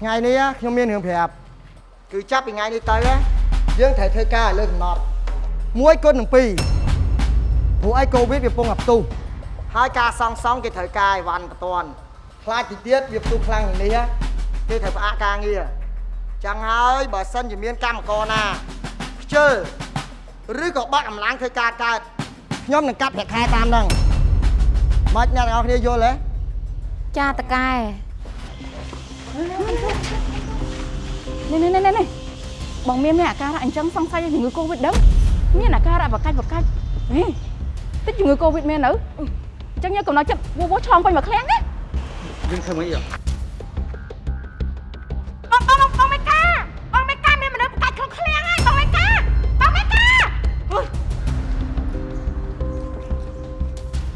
ថ្ងៃនេះខ្ញុំមានរឿងប្រាប់គឺចាប់ពីថ្ងៃនេះទៅយើងត្រូវធ្វើការឲ្យលើកំណត់1គុណនឹង2ព្រោះអីកូវីដវាពងអាផ្ទុះហើយការសងសងគេត្រូវការអីវ៉ាន់បន្ទាន់ខ្លាចទីទៀតវាផ្ទុះខ្លាំងជាងនេះគេត្រូវផ្អាកការងារចឹងហើយបើសិនជាមានកម្មករណាខ្ជិលឬក៏បាក់កម្លាំងធ្វើការកើតខ្ញុំនឹងកាត់ប្រាក់ខែតាមហ្នឹងមិនអ្នកទាំងអស់គ្នាយល់ទេចាតកែ នេះនេះនេះនេះបងមានមានអាការៈអញ្ចឹងសង្ស័យជំងឺកូវីដដឹងមានអាការៈបកាច់បកាច់ហេតិចជំងឺកូវីដមាននៅអញ្ចឹងយើងកំណត់ចិត្តវោវឆ្លងពេញមួយឃ្លាំងណាយើងធ្វើមិនអីបងបងបងមេកាបងមេកាមានមនុស្សបកាច់ក្នុងឃ្លាំងហើយបងមេកាបងមេកា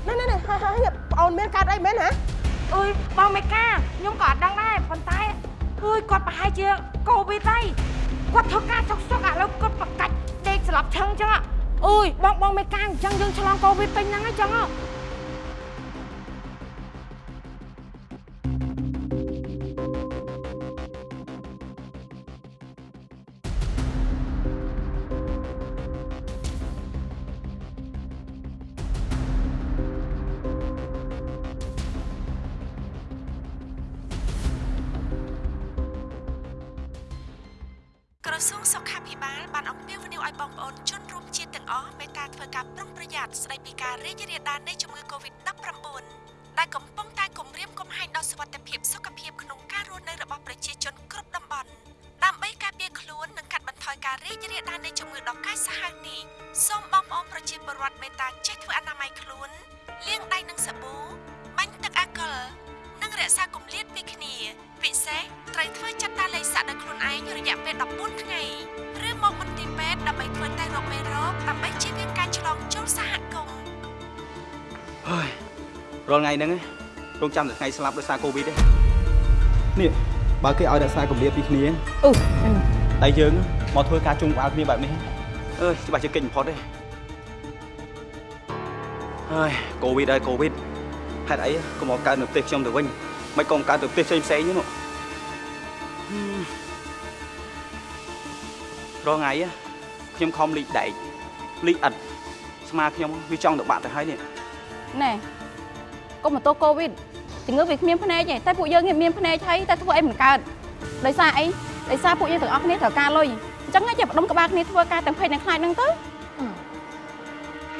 ណែណែណែហើយហើយប្អូនមានកើតអីមែនហ៎ អើយបងមេកាខ្ញុំក៏អត់ដឹងដែរប៉ុន្តែអើយគាត់ប្រហែលជាកូវីដហើយគាត់ធ្វើការសុកសុកឥឡូវគាត់បកាច់ដេកស្លាប់ឈឹងអញ្ចឹងអើយបងបងមេកាអញ្ចឹងយើងឆ្លងកូវីដពេញហ្នឹងអញ្ចឹងក្បាលបានអំពាវនាវឲ្យបងប្អូនជនរួមជាតិទាំងអស់មេត្តាធ្វើការប្រុងប្រយ័ត្នស្ដីពីការរីករាលដាលនៃជំងឺ Covid-19 ដែលកំ ថ្ងៃហ្នឹងរងចាំតែថ្ងៃស្លាប់ដោយសារកូវីដទេនេះបើគេឲ្យរក្សាកម្រិតពីគ្នាអូតែយើងមកធ្វើការជុំក្បាលគ្នាបែបនេះអើយច្បាស់ជាកិច្ចបំផុតទេហើយកូវីដហើយកូវីដហេតុអីកុំមកកើតនៅប្រទេសខ្ញុំទៅវិញមិនក៏កើតទៅប្រទេសផ្សេងផ្សេងហ្នឹងរាល់ថ្ងៃខ្ញុំខំលីកដែកលីកអិតស្មាខ្ញុំវាចង់ទៅបាក់ទៅហើយនេះណែ កុំបន្ទោសកូវីដជំងឺវាគ្មានភ្នែកទេតែពួកយើងមានភ្នែកហើយតែធ្វើអីមិនកើតដោយសារអីដោយសារពួកយើងទាំងអស់គ្នាត្រូវការលុយអញ្ចឹងឯងចេះបដុំក្បាលគ្នាធ្វើការទាំងភ័យទាំងខ្លាចហ្នឹងទៅ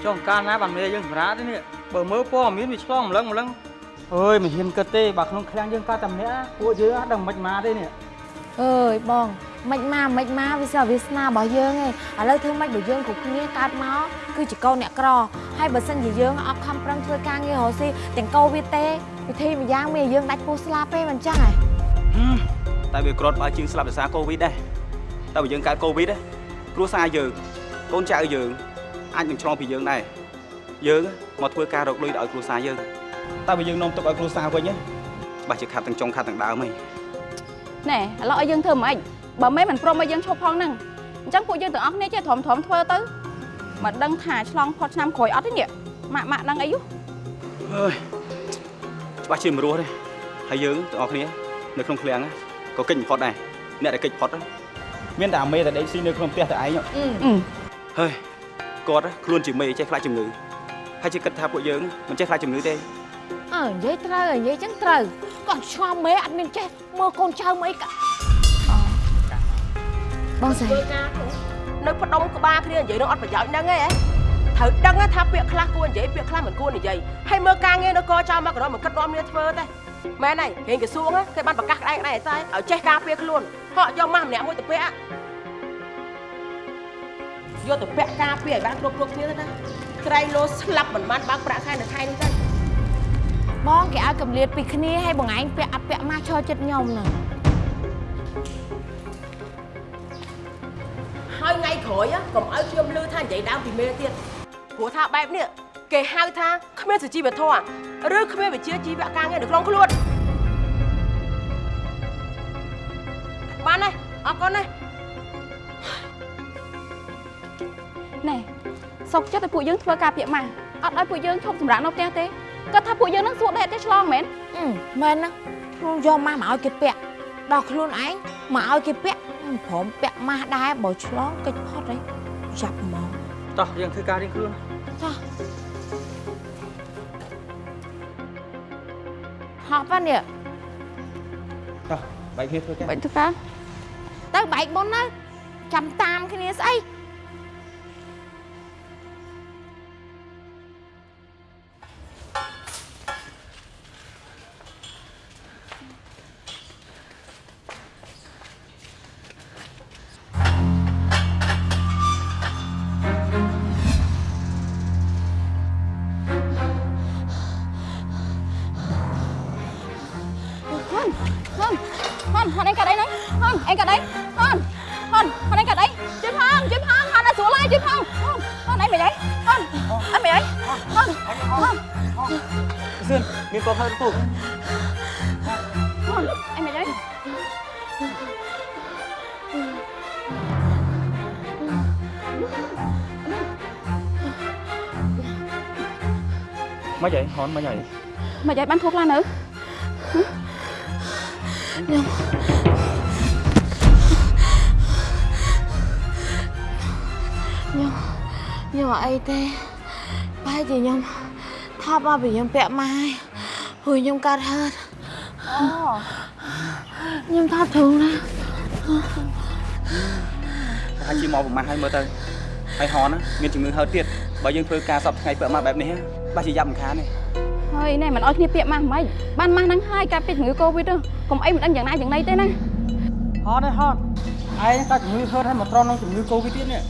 ចុះកាលណាបានមេយើងសម្រាប់ទេនេះបើមើលព័ត៌មានវាឆ្លងម្លឹងម្លឹងអើយមិនហ៊ានគិតទេបើក្នុងឃ្លាំងយើងកើតតែម្នាក់ពួកយើងអត់ដឹងមិនមកទេនេះអើយបង មិនមកមិនមកវាសិវាសនារបស់យើងឯងឥឡូវធ្វើម៉េចបើយើងគ្រប់គ្នាកើតមកគឺជាកូនអ្នកក្រហើយបើសិនជាយើងអត់ខំប្រឹងធ្វើការងាររកស៊ីទាំងកូវីដទេវិធីម្យ៉ាងមានយើងដាច់ពោះស្លាប់ទេមិនចឹងហ៎តែវាក្រត់បើជាងស្លាប់ដោយសារកូវីដដែរតែបើយើងកើតកូវីដគ្រួសារយើងកូនចៅយើងអាចនឹងឆ្លងពីយើងដែរយើងមកធ្វើការរកលុយដល់ឲ្យគ្រួសារយើងតែបើយើងនាំទុកឲ្យគ្រួសារវិញច្បាស់ជាខាត់ទាំងចុងខាត់ទាំងដើមហីណែឥឡូវឲ្យយើងធ្វើមិន បើមិនមិនព្រមឲ្យយើងឈប់ផងហ្នឹងអញ្ចឹងពួកយើងទាំងអស់គ្នាចេះធំធំធ្វើទៅមកដឹងថាឆ្លងផុតឆ្នាំក្រោយអត់ទេនេះម៉ាក់ម៉ាក់ដឹងអីយូអើយច្បាស់ជាមិនរស់ទេហើយយើងទាំងអស់គ្នានៅក្នុងឃ្លាំងក៏កិច្ចបំផុតដែរអ្នកដែលកិច្ចបំផុតមានតែអាមេតែដេកស៊ីនៅក្នុងផ្ទះតែឯងហើយគាត់ខ្លួនជាមេចេះខ្លាចជំងឺហើយជាគិតថាពួកយើងមិនចេះខ្លាចជំងឺទេអើនិយាយត្រូវនិយាយចឹងត្រូវគាត់ឆ្ងល់មេអត់មានចេះមើលកូនចៅមកអីកា បងស្រីធ្វើការនៅផ្ដុំក្បាលគ្នានិយាយនឹងអត់ប្រយោជន៍ហ្នឹងឯងត្រូវដឹងថាពាក្យខ្លះគួរនិយាយពាក្យខ្លះមិនគួរនិយាយហើយមើលការងារនៅកចោលមកក៏មិនគិតនាំគ្នាធ្វើទេមែនហើយរៀងក្រសួងគេបានប្រកាសក្តែងក្តែងតែឲ្យចេះការពារខ្លួនហក់យកម៉ាស់ម្នាក់មួយទៅពាក់យកទៅពាក់ការពារឲ្យបានគ្រប់គ្រប់គ្នាទៅណាក្រែងលោស្លាប់មិនបានបើកប្រាក់ខែនៅខែនេះទេបងគេឲ្យកម្លៀតពីគ្នាហើយបងឯងពាក់អត់ពាក់ម៉ាស់ឈរចិត្តខ្ញុំហ្នឹង ហើយថ្ងៃក្រោយកុំឲ្យខ្ញុំលឺថានិយាយដើមពីមេទៀតព្រោះថាបែបនេះគេហៅថាគ្មានសុជីវធម៌ឬគ្មានវិជ្ជាជីវៈការងារនៅក្នុងខ្លួនបានហើយអរគុណណាណែសុកចិត្តឲ្យពួកយើងធ្វើការពាក់ម៉ាស់អត់ឲ្យពួកយើងឈប់សម្រាកនៅផ្ទះទេគាត់ថាពួកយើងនឹងសួរដែរតែឆ្លងមែនអឺមែនហ្នឹងខ្ញុំយកម៉ាស់មកឲ្យគេពាក់ដល់ខ្លួនឯង មកឲ្យគេពាក់ព្រមពាក់ម៉ាស់ដែរបើឆ្លងកិច្ចផុតហីចាប់ហ្មងតោះយើងធ្វើការរៀងខ្លួនចោះហប់ហ្នឹងនេះតោះបែកគ្នាធ្វើការបាច់ធ្វើការទៅបែកមុនណាចាំតាមគ្នាស្អី ហនមិនអីមិនអីបានធូរខ្លះនៅខ្ញុំខ្ញុំអត់អីទេបែរជាខ្ញុំថប់មកពីខ្ញុំពាក់ម៉ាស់ហើយខ្ញុំកាត់ហឺតអូខ្ញុំថប់ធូរណាប្រហែលជាមកប្រមាណហើយមើលទៅហើយហនណាមានជំងឺហើតទៀតបើយើងធ្វើការសពថ្ងៃពាក់មកបែបនេះបាច់ជាយ៉ាប់មិនខានទេ ហើយណែមិនអោយគ្នាពាក្យម៉ាស់មិនបានម៉ាស់ហ្នឹងហើយកាត់ពីជំងឺកូវីដហ្នឹងកុំអីមិនដឹងយ៉ាងណាយ៉ាងណីទេណាហត់ទេហត់ឯងក៏ជំងឺហឺតហើយមកត្រង់នឹងជំងឺកូវីដទៀតនេះ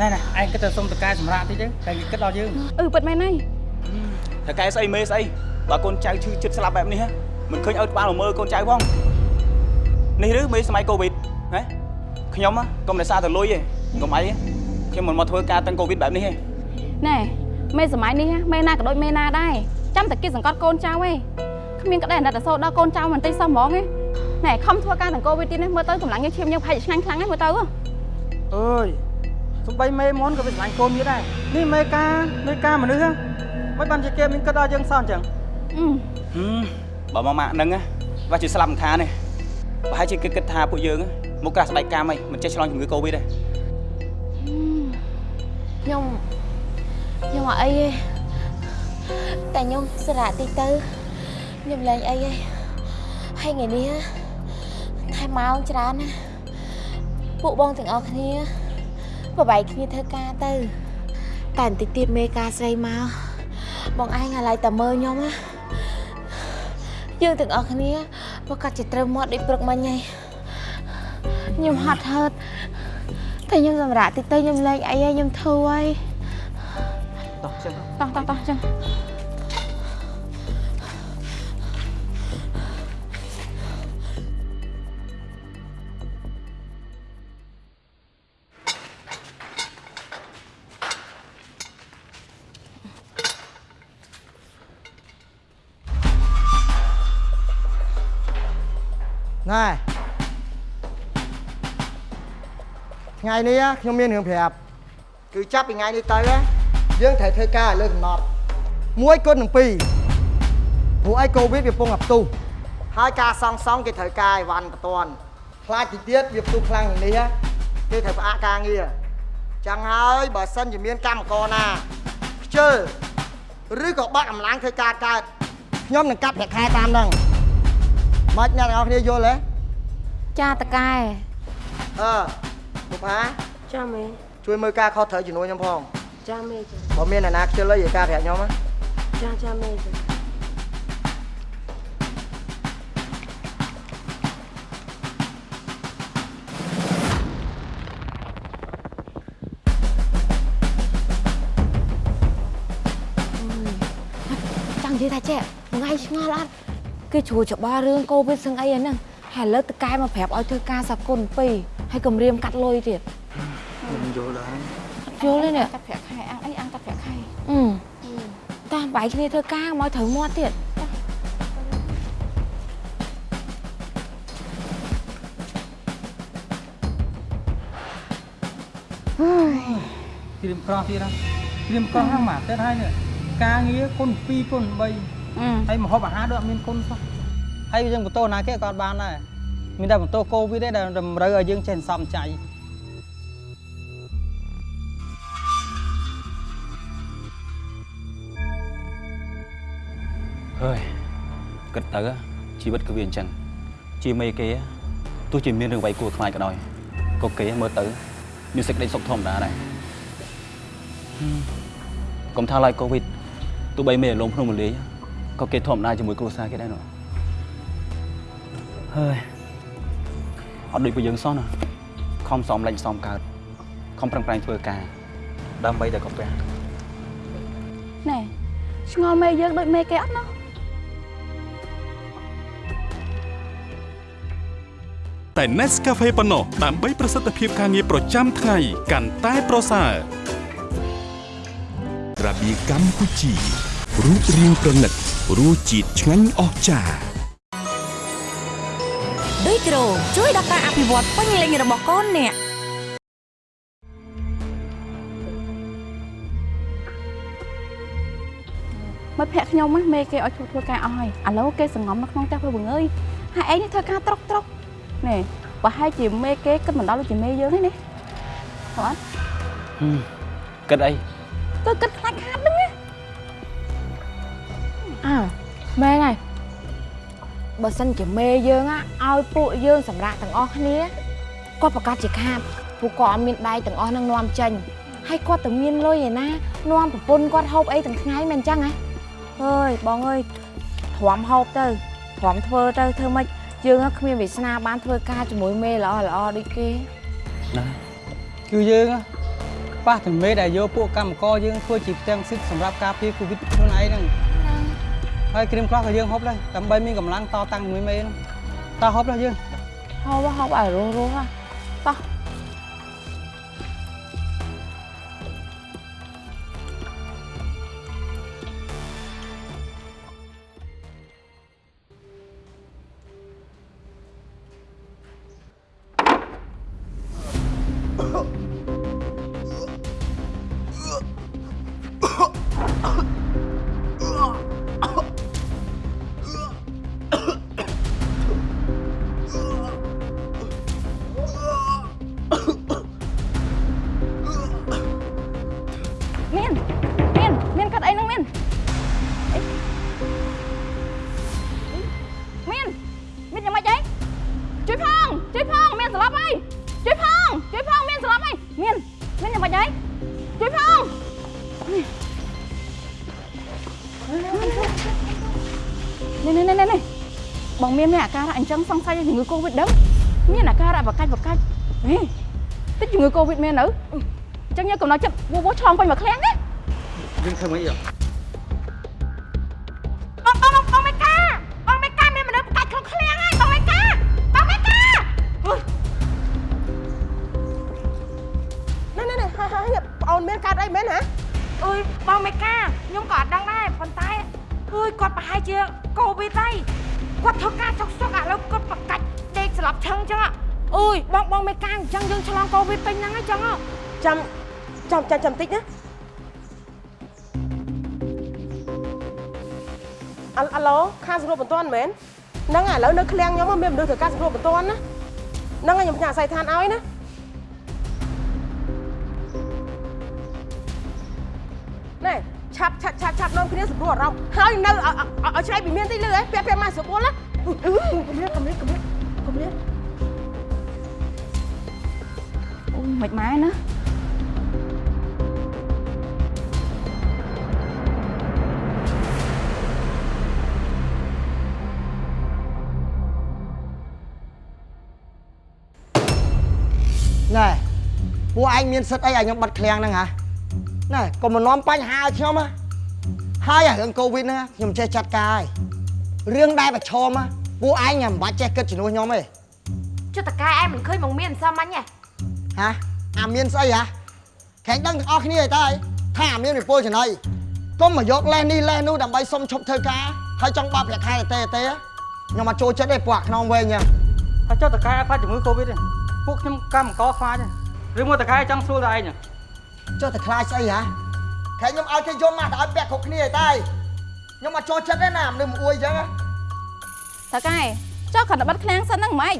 ណែណែឯងគិតទៅសុំតកាយសម្រាប់តិចទៅតែគេគិតដល់យើងអឺពិតមែនហើយតែកែស្អីមេស្អីបើកូនចៅឈឺចិត្តស្លាប់បែបនេះមិនឃើញឲ្យក្បាលមកមើលកូនចៅផងនេះឬមេសម័យកូវីដហ៎ខ្ញុំកុំតែសារទៅលុយទេកុំអីខ្ញុំមិនមកធ្វើការតាំងកូវីដបែបនេះទេណែមេសម័យនេះមេណាក៏ដូចមេណាដែរ ចាំតែគេសង្កត់កូនចៅឯងគ្មានក្តីអាណិតអាសូរដល់កូនចៅមិនតិចសោះហ្មងឯងណែខំធ្វើការទាំងកូវីដទៀតនេះមើលទៅកម្លាំងយើងឈាមយើងប្រហែលជាឆ្ងាញ់ខ្លាំងហ្នឹងមើលទៅអើយសំបីមេមុនក៏វាឆ្លាញ់កូនទៀតដែរនេះមេការមេការមនុស្សហ្នឹងមិនបានជាគេមានគិតដល់យើងសោះអញ្ចឹងអឺហឹមបើមកម៉ាក់ហ្នឹងបាច់ជាស្លាប់មិនខានទេប្រហែលជាគេគិតថាពួកយើងមកក្រាស់ស្បែកកម្មហីមិនចេះឆ្លងជំងឺកូវីដទេខ្ញុំខ្ញុំអត់អីទេ តែខ្ញុំសារៈតិចទៅខ្ញុំលែងអីទេហើយថ្ងៃនេះថែមម៉ោងច្រើនណាពួកបងទាំងអស់គ្នាបបែកគ្នាធ្វើការទៅតែបន្តិចទៀតមេការស្រីមកបងឯងអាឡ័យតែមើលខ្ញុំណាយើងទាំងអស់គ្នាប្រកាសជាត្រូវមាត់ដូចព្រឹកមិញហើយខ្ញុំហត់ហឺតតែខ្ញុំសម្រាប់តិចទៅខ្ញុំលេងអីហើយខ្ញុំធូរហើយ តោះចឹងតោះតោះតោះចឹងណែថ្ងៃនេះខ្ញុំមានរឿងប្រា ប់គឺចាប់ពីថ្ងៃនេះទៅយើងត្រូវធ្វើការឲ្យលើកំណត់មួយគុណនឹងពីរព្រោះអីកូវីដវាពងអាផ្ទុះហើយការសង់សង់គេត្រូវការអីវ៉ាន់បន្ទាន់ខ្លាចទីទៀតវាផ្ទុះខ្លាំងជាងនេះគេត្រូវផ្អាកការងារចឹងហើយបើសិនជាមានកម្មករណាខ្ជិលឬក៏បាក់កម្លាំងធ្វើការកើតខ្ញុំនឹងកាត់ប្រាក់ខែតាមហ្នឹងមិនអ្នកទាំងអស់គ្នាយល់ទេចាតកែអឺពុកអាចាមេជួយមើលការខុសត្រូវជំនួយខ្ញុំផង ចាមេចាបើមានអ្នកណាខ្ជិលអីនិយាយការប្រាប់ខ្ញុំណាចាចាមេចាចង់និយាយថាចេះថ្ងៃឆ្ងល់អត់គេជួច្បល់រឿងកូវីដសឹងអីហ្នឹងហើយឥឡូវតកែមកប្រាប់ឲ្យធ្វើការសាប់គុណពីរហើយគម្រាមកាត់លុយទៀតខ្ញុំយល់ដែរអត់ យល់ទេនេះកាត់ប្រាក់ខែអាំងអីអាំងកាត់ប្រាក់ខែអឺតាមបែកគ្នាធ្វើការមកត្រូវមាត់ទៀតត្រៀមក្រោះទៀតណាត្រៀមក្រោះហ្នឹងមកទៀតហើយនេះការងារគុណ2គុណ3អឺហើយម្ហូបអាហារដូចអត់មានគុណសោះហើយយើងបន្ទោណាគេក៏អត់បានដែរមានតែបន្ទោកូវីដទេដែលតម្រូវឲ្យយើងចេះសន្សំចៃ ហើយគិតទៅជីវិតគឺវាអញ្ចឹងជាមេគេទោះជាមានរឿងអ្វីគួរខ្លាចក៏ដោយក៏គេមើលទៅមានសេចក្តីសុខធម្មតាដែរកុំថាឡើយកូវីដទោះបីមេលងភ្នំមលាយក៏គេធម្មតាជាមួយគ្រួសារគេដែរនោះហើយអត់ដូចពួកយើងសោះណាខំសំលេចសំកើតខំប្រឹងប្រែងធ្វើការដើម្បីតែកាពះណែឆ្ងល់មេយើងដូចមេគេអត់ណោះ តែ Nescafe ប៉ុណ្ណោះដើម្បីប្រសិទ្ធភាពការងារប្រចាំថ្ងៃកាន់តែប្រសើររបៀកម្ពុជារូបរាងប្រណិតរសជាតិឆ្ងាញ់អស្ចារ្យដូចក្រូជួយដល់ការអភិវឌ្ឍពេញលេញរបស់កូនអ្នកមិត្តភក្តិខ្ញុំហ្នឹងមេគេឲ្យធ្វើធ្វើការអស់ហើយឥឡូវគេសង្ងំនៅក្នុងផ្ទះព្រោះបង្អើយហើយឯងនេះធ្វើការត្រុកត្រុក នេះប្រហែលជាមេគេគិតមិនដល់ដូចជាមេយើងទេនេះហ៎គិតអីគឺគិតខ្លាចខាតហ្នឹងណាអើមែនហើយបើសិនជាមេយើងណាឲ្យពួកយើងសម្រាប់ទាំងអស់គ្នាគាត់ប្រកាសជាខាតពួកគាត់អត់មានដៃទាំងអស់នឹងនាំចេញហើយគាត់ទៅមានលុយឯណានាំប្រពន្ធគាត់ហូបអីទាំងថ្ងៃមិនអញ្ចឹងហ៎អើយបងអើយទ្រាំហូបទៅទ្រាំធ្វើទៅធ្វើម៉េច យើងហ្នឹងគ្មានវាសនាបានធ្វើការជាមួយមេល្អល្អដូចគេណាគឺយើងហ៎ប៉ះតែមេដែលយកពួកកម្មករយើងធ្វើជាផ្ទាំងសិទ្ធសម្រាប់ការពារកូវីដខ្លួនឯងហ្នឹងហើយគ្រីមខ្លះក៏យើងហូបដែរដើម្បីមានកម្លាំងតតាំងជាមួយមេហ្នឹងតោះហូបដែរយើងហូបហូបឲ្យរស់រស់ហ៎តោះ មានមានអាការៈអញ្ចឹងសង្ស័យជំងឺកូវីដដឹងមានអាការៈបកាច់បកាច់នេះតិចជំងឺកូវីដមែនទៅអញ្ចឹងយើងកំណត់ចិត្តវោវោឆ្លងពេញមួយឃ្លាំងណាយើងធ្វើមិនអីហ៎ ចាំចាំចាំតិចណាអឡអាឡូខាងសង្គ្រោះបន្ទាន់មែនហ្នឹងហើយឥឡូវនៅឃ្លាំងខ្ញុំមានមនុស្សធ្វើការសង្គ្រោះបន្ទាន់ណាហ្នឹងហើយខ្ញុំផ្ញើអាស័យដ្ឋានឲ្យណាណែឆាប់ឆាប់ឆាប់ឆាប់នាំគ្នាសង្គ្រោះអារម្មណ៍ហើយនៅឲ្យឲ្យឆ្លៃពីមានទីលឺហ៎ពាក់ពាក់មកស្រួលណាអឺកុំលៀតកុំលៀតកុំលៀតកុំលៀតអូមិនម៉ែណាណែ ពួកឯងមានសិទ្ធអីឲ្យខ្ញុំបិទឃ្លាំងហ្នឹងហ៎ណែកុំមកនាំបញ្ហាឲ្យខ្ញុំហ៎ហើយអារឿងកូវីដហ្នឹងខ្ញុំចេះចាត់ការហើយរឿងដែលប្រឈមហ៎ពួកឯងមិនបាច់ចេះគិតជំនួសខ្ញុំទេចុះតកាយឯងមិនឃើញមកមានសមមិញទេហ៎អាមានស្អីហ៎ខែងដឹងទាំងអស់គ្នាឯតើថាអាមានវិពលចំណៃកុំមកយកលេសនេះលេសនោះដើម្បីសុំឈប់ធ្វើការហើយចង់បោកប្រាក់ខែទេទេខ្ញុំមកចូលចិត្តទេពួកអាខ្នងវែងហ្នឹងហើយចុះតកែខ្លាចជំងឺកូវីដទេពួកខ្ញុំកម្មករខ្លាចទេ ឬមកតកែចង់ស្រួលតែឯងហ៎ចុះតែខ្លាចស្អីហ៎ខែខ្ញុំឲ្យគេយកមកទៅឲ្យពាក់គ្រប់គ្នាឯតើខ្ញុំមកចូលចិត្តទេណាមនុស្សមកអួយអញ្ចឹងហ៎តើកែចុះគាត់ទៅបិទឃ្លាំងសិនហ្នឹងមិនម៉េច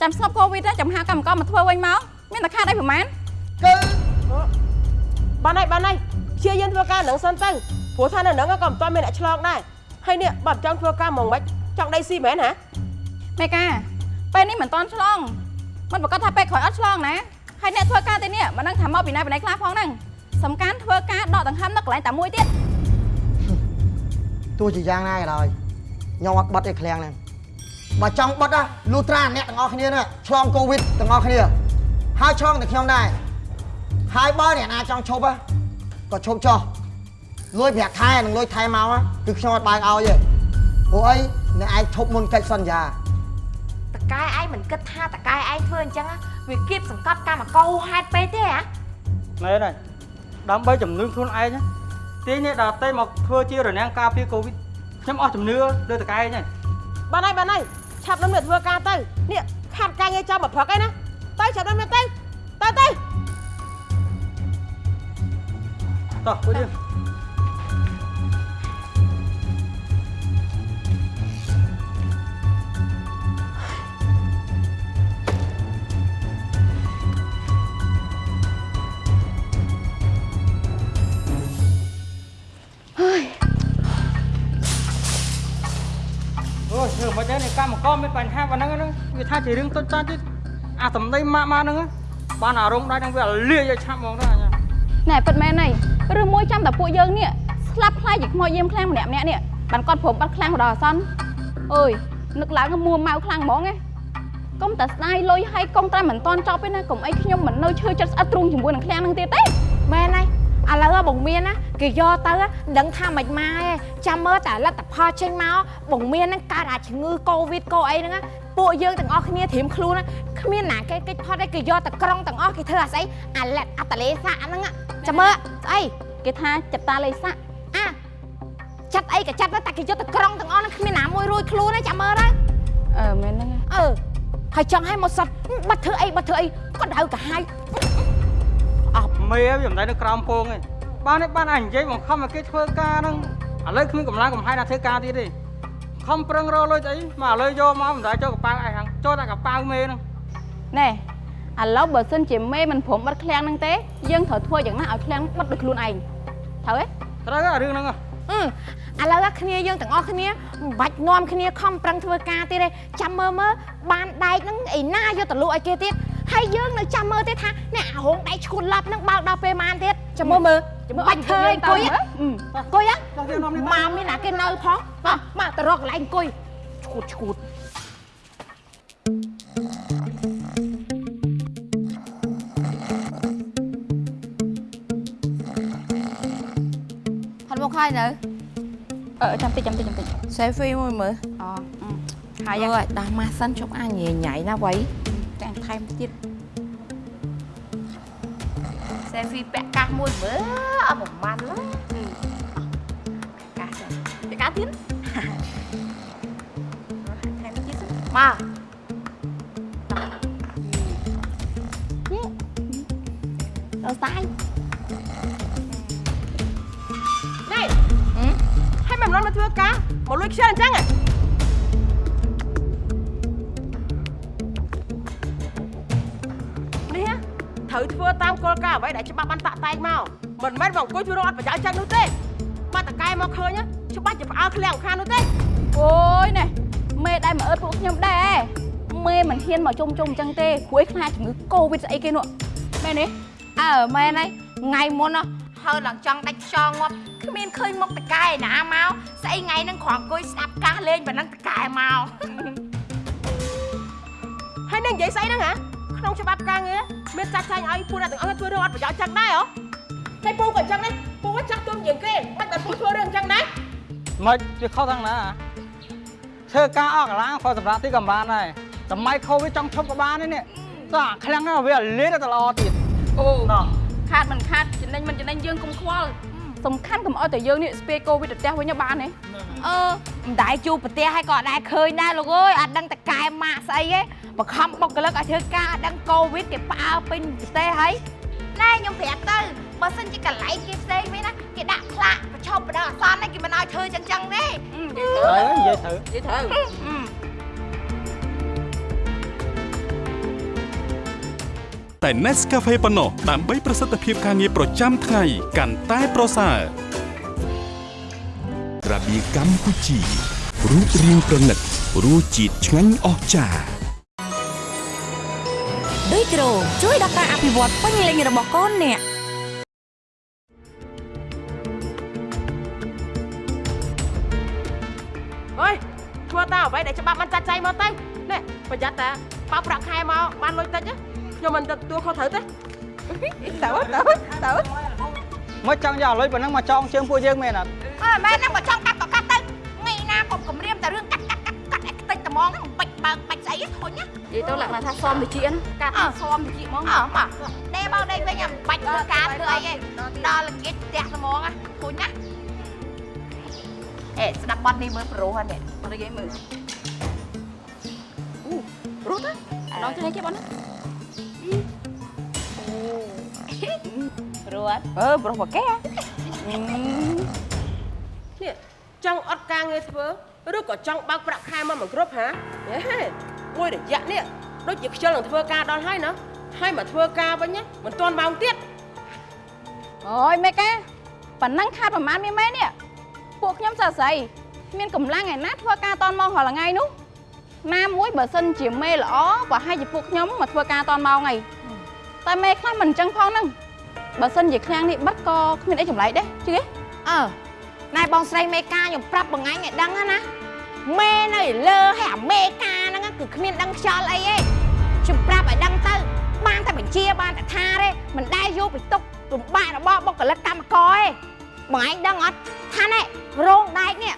ចាំស្ងប់កូវីដចាំហៅកម្មករមកធ្វើវិញមកមានតែខាតអីប្រហែលគឺបានហើយបានហើយព្យាយាមធ្វើការនឹងសិនទៅព្រោះថានៅនឹងក៏មិនទាន់មានអ្នកឆ្លងដែរហើយនេះបើចង់ធ្វើការមកមិនចង់ដៃស៊ីមែនហ៎មេកាពេលនេះមិនតន់ឆ្លងមិនប្រកាសថាពេលក្រោយអត់ឆ្លងណា ហើយអ្នកធ្វើការទេនេះមិនដឹងថាមកពីណាពីណីខ្លះផងហ្នឹងសំខាន់ធ្វើការដកដង្ហើមនៅកន្លែងតែមួយទៀតទោះជាយ៉ាងណាក៏ដោយខ្ញុំអត់បិទឯឃ្លាំងហ្នឹងបើចង់បិទណាលុះត្រាអ្នកទាំងអស់គ្នាហ្នឹងឆ្លងកូវីដទាំងអស់គ្នាហើយឆ្លងតែខ្ញុំដែរហើយបើអ្នកណាចង់ឈប់ណាក៏ឈប់ចោះលុយប្រាក់ខែនិងលុយថែមកណាគឺខ្ញុំអត់បើកឲ្យទេព្រោះអីអ្នកឯងឈប់មុនកិច្ចសន្យាតកែឯងមិនគិតថាតកែឯងធ្វើអញ្ចឹងណា វាគៀបសង្កត់កម្មករហេតុពេកទេហ៎មែនហើយដើម្បីជំនឿខ្លួនឯងណាទាញនេះដល់តែមកធ្វើជារនាំងការពារកូវីដខ្ញុំអស់ជំនឿលើតកែឯងហើយបានហើយបានហើយឆាប់នឹងធ្វើការទៅនេះខាត់ការងារចាំមកព្រឹកឯណាទៅឆាប់នឹងទៅទៅទៅតោះពួកយើង កម្មករមានបញ្ហាប៉ុណ្ណឹងហ្នឹងវាថាជារឿងតូចតាចទៀតអាសម្ដីម៉ាក់ម៉ាក់ហ្នឹងបានអារម្មណ៍ដែរហ្នឹងវាលាយឲ្យឆាប់ហ្មងទៅអញ្ញាណែពិតមែនហើយឬមួយចាំតែពួកយើងនេះស្លាប់ខ្លាចជាខ្មោចយាមខ្លាំងម្នាក់ម្នាក់នេះបានគាត់ព្រមបាត់ខ្លាំងដល់អាសន្នអើយនឹកឡើងមួម៉ៅខ្លាំងហ្មងឯងកុំតែស្ដាយលុយហើយកុំតែមិនតន់ចប់ទេណាកុំអីខ្ញុំមិននៅឈឺចិត្តស្អិតទ្រូងជាមួយនឹងខ្លាំងនឹងទៀតទេមែនហើយ ឥឡូវបងមានណាគេយកទៅមិនដឹងថាមិនម៉ាយទេចាំមើលតែលទ្ធផលចេញមកបងមានហ្នឹងកើតអាជំងឺកូវីដកូអីហ្នឹងណាពួកយើងទាំងអស់គ្នាត្រៀមខ្លួនណាគ្មានណាគេកិច្ចផុតទេគេយកតែក្រុងទាំងអស់គេធ្វើអាស្អីអាលិតអាតលេសាហ្នឹងណាចាំមើលស្អីគេថាចិត្តតាលេសាក់អាចាត់អីក៏ចាត់ទៅតែគេយកតែក្រុងទាំងអស់ហ្នឹងគ្មានណាមួយរួចខ្លួនទេចាំមើលទៅអឺមែនហ្នឹងអឺហើយចង់ឲ្យមកសត់បាត់ធ្វើអីបាត់ធ្វើអីក៏ដៅកាហាយ មេវាមិនដែរនៅក្រោមពងឯងបាននេះបានអញនិយាយបង្ខំឲ្យគេធ្វើការហ្នឹងឥឡូវគ្មានកម្លាំងកំហែងណាធ្វើការទៀតទេខំប្រឹងរកលុយស្អីមកឥឡូវយកមកមិនដែរចូលកប៉ាល់ឯងហ្នឹងចូលតែកប៉ាល់មេហ្នឹងណែឥឡូវបើសិនជាមេមិនព្រមបិទឃ្លាំងហ្នឹងទេយើងត្រូវធ្វើយ៉ាងណាឲ្យឃ្លាំងបិទដោយខ្លួនឯងត្រូវទេត្រូវហើយរឿងហ្នឹងហ៎អឺឥឡូវអាគ្នាយើងទាំងអស់គ្នាមិនបាច់នាំគ្នាខំប្រឹងធ្វើការទៀតទេចាំមើលមើលបានដែកហ្នឹងឯណាយកទៅលក់ឲ្យគេទៀត ហើយយើងនៅចាំមើលទៀតថាអ្នកអារងដែកឈួតឡាប់ហ្នឹងបើកដល់ពេលម៉ានទៀតចាំមើលមើលបាច់ធ្វើអង្គុយអង្គុយមកមានណាគេនៅផងមកមកទៅរកកន្លែងអង្គុយឈួតឈួតផុតមកហើយនៅអឺចាំតិចចាំតិចចាំតិច selfie មួយមើលអូហើយអើយដាស់ម៉ាស់សិនជប់អាញញ៉ៃញ៉ៃណាវ៉ៃទាំងថែ មទៀត selfie ពាក់កាសមួយមើលអត់ប្រហែលឡើយកាសពាក់កាសទៀតថែមទៀតមកដល់ស្ដាយនេះហើយមិនមកធ្វើការមកលួចខ្ជិលអញ្ចឹងហ៎ ត្រូវធ្វើតាមគោលការណ៍អ្វីដែលច្បាប់បានតាក់តែងមកមិនមែនមកអង្គុយធ្វើរកអត់ប្រយោជន៍ចឹងនោះទេបាត់តកែមកឃើញច្បាស់ជាផ្អើលឃ្លាំងខាងនោះទេអូយណែមេដែលមកអើតពួកខ្ញុំដែរមេមិនហ៊ានមកជុំជុំអញ្ចឹងទេព្រោះឯខ្លាចជំងឺកូវីដស្អីគេនោះមែនទេអើមែនហើយថ្ងៃមុនហើយឡើងចង់ដាច់ខ្យល់ងាប់គ្មានឃើញមុខតកែណាមកស្អីថ្ងៃហ្នឹងគ្រាន់អង្គុយស្ដាប់កាសលេងប៉ុណ្ណឹងតកែមកហើយនឹងនិយាយស្អីហ្នឹងហ៎ ក្នុងច្បាប់ការងារមានចាត់ចែងឲ្យពួកអ្នកទាំងអស់ធ្វើរឿងអត់ប្រយោជន៍ចឹងដែរហ៎ហើយពូក៏អញ្ចឹងដែរពូក៏ចាស់ទុំជាងគេមិនតែពូធ្វើរឿងអញ្ចឹងដែរមិនវាខុសខាងណាធ្វើការអស់កន្លងខុសសម្រាប់ទីកំបានដែរសម័យខូវីដចង់ឈប់ក៏បានដែរនេះតោះអាខ្លាំងណាស់វាលេទៅល្អទៀតអូណោះខាតមិនខាតចំណេញមិនចំណេញយើងកុំខ្វល់ សំខាន់កុំឲ្យតែយើងនេះស្ពាយកូវីដទៅផ្ទះវិញបានទេអឺមិនដែរជួបប្រទេសហើយក៏អត់ដែរឃើញដែរលោកអើយអត់ដឹងតកែម៉ាក់ស្អីទេបខំបុកកលឹកឲ្យធ្វើការអត់ដឹងកូវីដគេផ្អើលពេញប្រទេសហើយណែខ្ញុំប្រាប់ទៅបើសិនជាកន្លែងគេផ្សេងវិញណាគេដាក់ផ្លាកប្រឈប់បដិអសន្នហ្នឹងគេមិនឲ្យធ្វើចឹងចឹងទេហើយនិយាយត្រូវនិយាយត្តែ Nescafe ប៉ុណ្ណោះដើម្បីប្រសិទ្ធភាពការងារប្រចាំថ្ងៃកាន់តែប្រសើររបៀកម្ពុជារូបរាងប្រណិតរសជាតិឆ្ងាញ់អស្ចារ្យដូចក្រូជួយដល់ការអភិវឌ្ឍពេញលេញរបស់កូនអ្នកអើយធ្វើតើអ្វីដែលច្បាប់មិនចាត់ចែងមកទៅនេះប្រយ័ត្នតាបើប្រាក់ខែមកបានលុយតិចណា ខ្ញុំមិនទទួលខុសត្រូវទេទៅទៅទៅមកចង់យកលុយប៉ុណ្ណឹងមកចងជើងពួកយើងមែនអត់អើមែនហ្នឹងបើចង់កាត់ក៏កាត់ទៅថ្ងៃណាកុំគម្រាមតែរឿងកាត់កាត់កាត់កាត់ឲ្យខ្ទេចត្មងហ្នឹងបាច់បើកបាច់ស្អីហ្នឹងធុញណានិយាយទៅលក្ខណៈថាសមវិជាណាការថាសមវិជាហ្មងអើមកដេមកដេវិញអាមិនបាច់ធ្វើការធ្វើអីទេដល់ល្ងាចផ្ទះត្មងណាធុញណាអេស្ដាប់បទនេះមើលប្រុសហ្នឹងនិយាយមើលអូរត់ទៅដល់ចេញគេបងណា ប្រុសអឺប្រុសមកគេនេះចង់អត់ការងារធ្វើឬក៏ចង់បើកប្រាក់ខែមកមិនគ្រប់ហាហេមួយរយៈនេះដូចជាខ្ជិលនឹងធ្វើការដល់ហើយណាហើយមកធ្វើការវិញណាមិនទាន់ម៉ោងទៀតអូយមេកាប៉ណ្ណឹងខាតប្រហែលមានមែននេះពួកខ្ញុំសើស្អីមានកម្លាំងឯណាធ្វើការតនម៉ោងរាល់ថ្ងៃនោះណាមួយបើសិនជាមេល្អប្រហែលជាពួកខ្ញុំមកធ្វើការតនម៉ោងអី តែមេខ្លះមិនអញ្ចឹងផងហ្នឹងបើសិនជាឃ្លាំងនេះបិទក៏គ្មានអីចម្លែកដែរជឿទេអើណែបងស្រីមេកាខ្ញុំប្រាប់បងឯងឲ្យដឹងណាមេនៅលើហើយអាមេកាហ្នឹងគឺគ្មានដឹងខ្យល់អីទេខ្ញុំប្រាប់ឲ្យដឹងទៅបានតែបញ្ជាបានតែថាទេមិនដែលយកពីទុករំបាករបស់បុគ្គលិកកម្មករទេបងឯងដឹងអត់ថាណែរោងដែកនេះ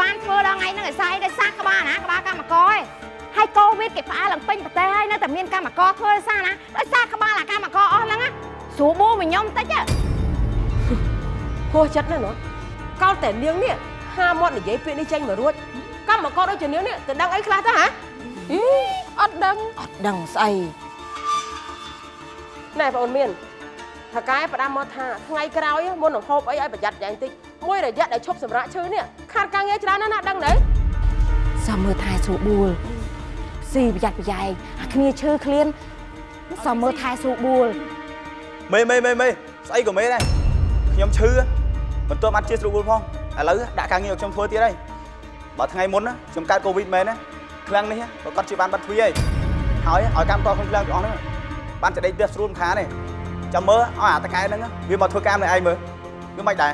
បានធ្វើដល់ថ្ងៃហ្នឹងឲ្យស្អីដោយសារក្បាលណាក្បាលកម្មករទេ ហើយកូវីដគេផ្អើលឡើងពេញប្រទេសហើយនៅតែមានកម្មករធ្វើដោយសារណាដោយសារក្បាលអាកម្មករអស់ហ្នឹងណាស្រួលបួមកខ្ញុំតិចហ៎ហួសចិត្តណាស់ណោះកោតតែនាងនេះហាមាត់និយាយពាក្យនេះចេញមករួចកម្មករដូចជានាងនេះទៅដឹងអីខ្លះទៅហ៎អត់ដឹងអត់ដឹងស្អីណែបងអូនមានថាកែផ្ដាំមកថាថ្ងៃក្រោយមុននឹងហូបអីឲ្យប្រយ័ត្នយ៉ាងតិចមួយរយៈដែលឈប់សម្រាកឈឺនេះខាតការងារច្រើនណាស់ណាដឹងទេសមមើលថែស្រួលបួល ស៊ីប្រយ័ត្នប្រយែងអាគ្នាឈឺឃ្លានសមមើលថែស្រួលបួលមេមេមេមេស្អីក៏មេដែរខ្ញុំឈឺមិនទាន់បានជាស្រួលផងឥឡូវដាក់ការងារឲ្យខ្ញុំធ្វើទៀតហើយបើថ្ងៃមុនណាខ្ញុំកើតកូវីដមែនណាឃ្លាំងនេះក៏គាត់ជាបានបាត់ទ្វីហើយហើយឲ្យកម្មករក្នុងឃ្លាំងទាំងអស់ហ្នឹងបានចដេកផ្ទះស្រួលមិនខានទេចាំមើលឲ្យអាតកែហ្នឹងវាមកធ្វើការនៅឯងមើលវាមិនដែរ